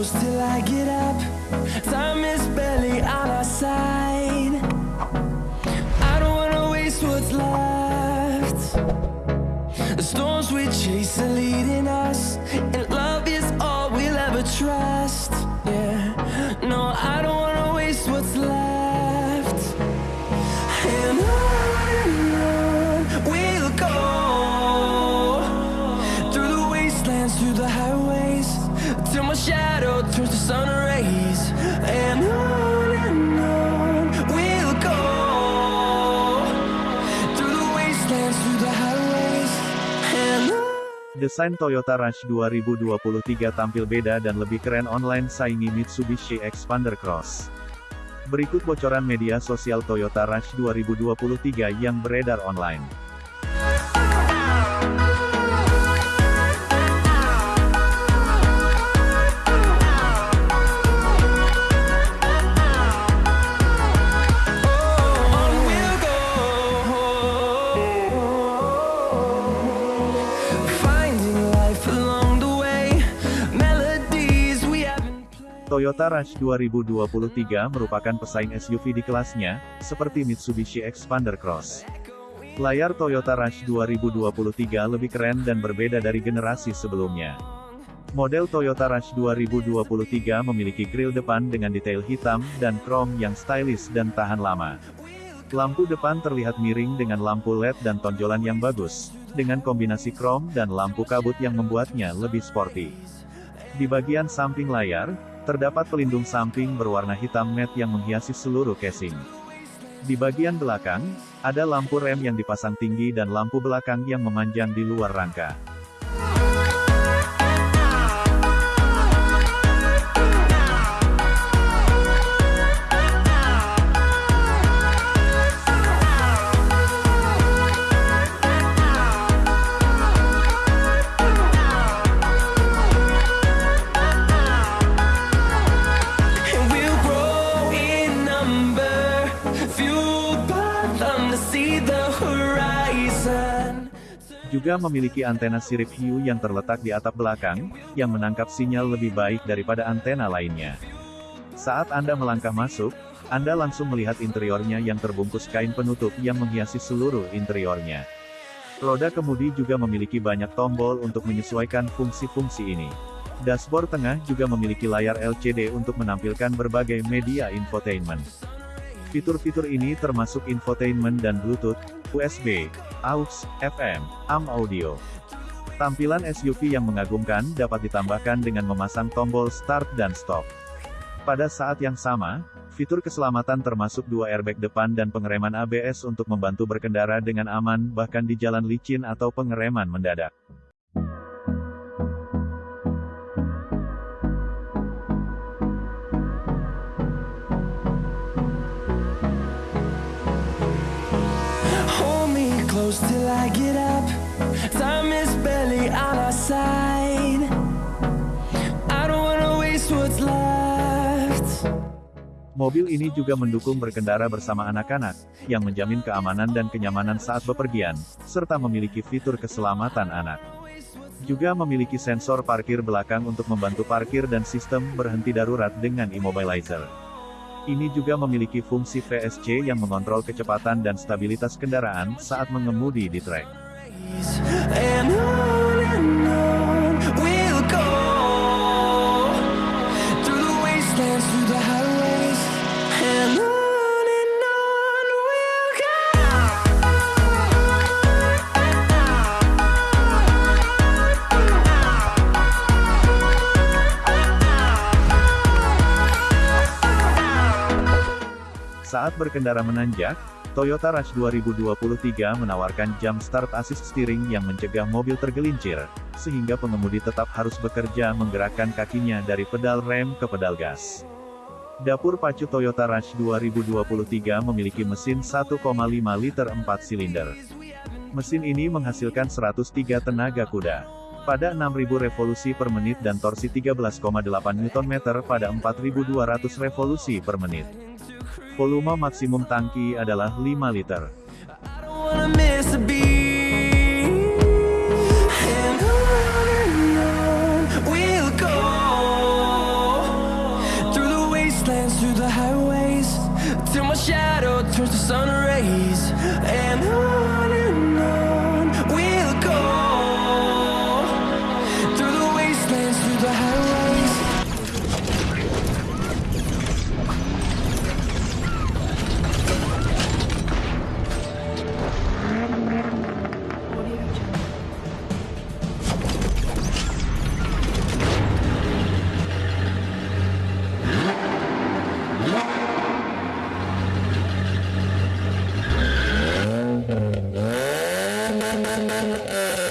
close till I get up. Time is barely on our side. I don't wanna waste what's left. The storms we chase are leading us, and love is all we'll ever trust. Yeah, no, I don't Desain Toyota Rush 2023 tampil beda dan lebih keren online saingi Mitsubishi Expander Cross. Berikut bocoran media sosial Toyota Rush 2023 yang beredar online. Toyota Rush 2023 merupakan pesaing SUV di kelasnya, seperti Mitsubishi Expander Cross. Layar Toyota Rush 2023 lebih keren dan berbeda dari generasi sebelumnya. Model Toyota Rush 2023 memiliki grill depan dengan detail hitam dan krom yang stylish dan tahan lama. Lampu depan terlihat miring dengan lampu LED dan tonjolan yang bagus, dengan kombinasi krom dan lampu kabut yang membuatnya lebih sporty. Di bagian samping layar, terdapat pelindung samping berwarna hitam matte yang menghiasi seluruh casing. Di bagian belakang, ada lampu rem yang dipasang tinggi dan lampu belakang yang memanjang di luar rangka. Juga memiliki antena sirip hiu yang terletak di atap belakang, yang menangkap sinyal lebih baik daripada antena lainnya. Saat Anda melangkah masuk, Anda langsung melihat interiornya yang terbungkus kain penutup yang menghiasi seluruh interiornya. Roda kemudi juga memiliki banyak tombol untuk menyesuaikan fungsi-fungsi ini. Dashboard tengah juga memiliki layar LCD untuk menampilkan berbagai media infotainment. Fitur-fitur ini termasuk infotainment dan Bluetooth, USB, AUX, FM, AM audio. Tampilan SUV yang mengagumkan dapat ditambahkan dengan memasang tombol start dan stop. Pada saat yang sama, fitur keselamatan termasuk dua airbag depan dan pengereman ABS untuk membantu berkendara dengan aman bahkan di jalan licin atau pengereman mendadak. Get up. Time is barely on our side. I don't wanna waste what's left. Mobil ini juga mendukung berkendara bersama anak-anak, yang menjamin keamanan dan kenyamanan saat bepergian, serta memiliki fitur keselamatan anak. Juga memiliki sensor parkir belakang untuk membantu parkir dan sistem berhenti darurat dengan immobilizer. Ini juga memiliki fungsi VSC yang mengontrol kecepatan dan stabilitas kendaraan saat mengemudi di trek. Saat berkendara menanjak, Toyota Rush 2023 menawarkan jam start assist steering yang mencegah mobil tergelincir, sehingga pengemudi tetap harus bekerja menggerakkan kakinya dari pedal rem ke pedal gas. Dapur pacu Toyota Rush 2023 memiliki mesin 1,5 liter 4 silinder. Mesin ini menghasilkan 103 tenaga kuda. Pada 6000 revolusi per menit dan torsi 13,8 Nm pada 4200 revolusi per menit. Volume maksimum tangki adalah 5 liter. shadow turns to sun rays. And I Thank you.